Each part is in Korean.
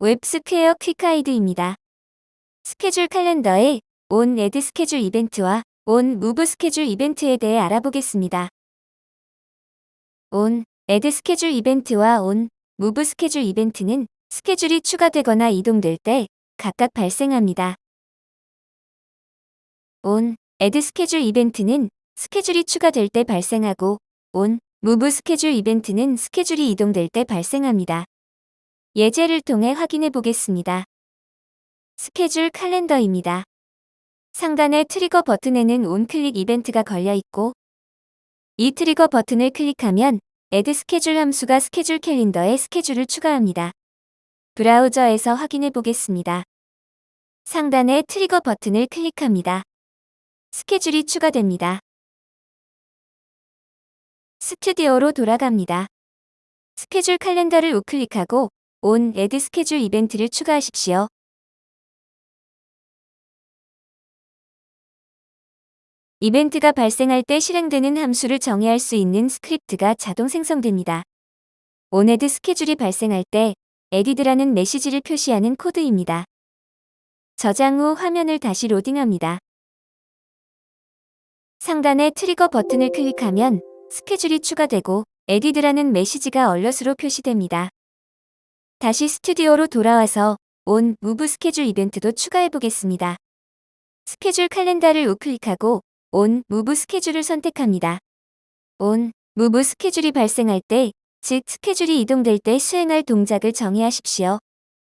웹스퀘어 quick guide입니다. 스케줄 칼렌더에 온 애드 스케줄 이벤트와 on move schedule 이벤트에 대해 알아보겠습니다. on add schedule 이벤트와 on move schedule 이벤트는 스케줄이 추가되거나 이동될 때 각각 발생합니다. on add schedule 이벤트는 스케줄이 추가될 때 발생하고 on move schedule 이벤트는 스케줄이 이동될 때 발생합니다. 예제를 통해 확인해 보겠습니다. 스케줄 칼렌더입니다. 상단의 trigger 버튼에는 onclick 이벤트가 걸려 있고 이 trigger 버튼을 클릭하면 add schedule 함수가 스케줄 캘린더에 스케줄을 추가합니다. 브라우저에서 확인해 보겠습니다. 상단의 trigger 버튼을 클릭합니다. 스케줄이 추가됩니다. 스튜디오로 돌아갑니다. 스케줄 칼렌더를 우클릭하고 on add schedule 이벤트를 추가하십시오. 이벤트가 발생할 때 실행되는 함수를 정의할 수 있는 스크립트가 자동 생성됩니다. on add schedule이 발생할 때 added라는 메시지를 표시하는 코드입니다. 저장 후 화면을 다시 로딩합니다. 상단의 트리거 버튼을 클릭하면 스케줄이 추가되고 added라는 메시지가 alert으로 표시됩니다. 다시 스튜디오로 돌아와서 on move schedule 이벤트도 추가해 보겠습니다. 스케줄 칼렌더를 우클릭하고 on move schedule을 선택합니다. on move schedule이 발생할 때, 즉 스케줄이 이동될 때 수행할 동작을 정의하십시오.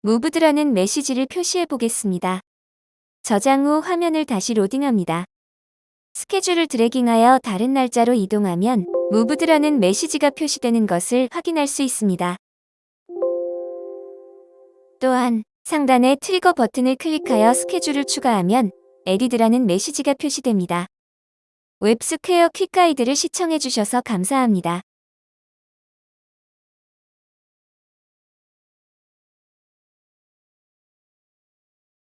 moved라는 메시지를 표시해 보겠습니다. 저장 후 화면을 다시 로딩합니다. 스케줄을 dragging하여 다른 날짜로 이동하면 moved라는 메시지가 표시되는 것을 확인할 수 있습니다. 또한 상단의 트리거 버튼을 클릭하여 스케줄을 추가하면 added라는 메시지가 표시됩니다. 웹스퀘어 퀵가이드를 시청해주셔서 감사합니다.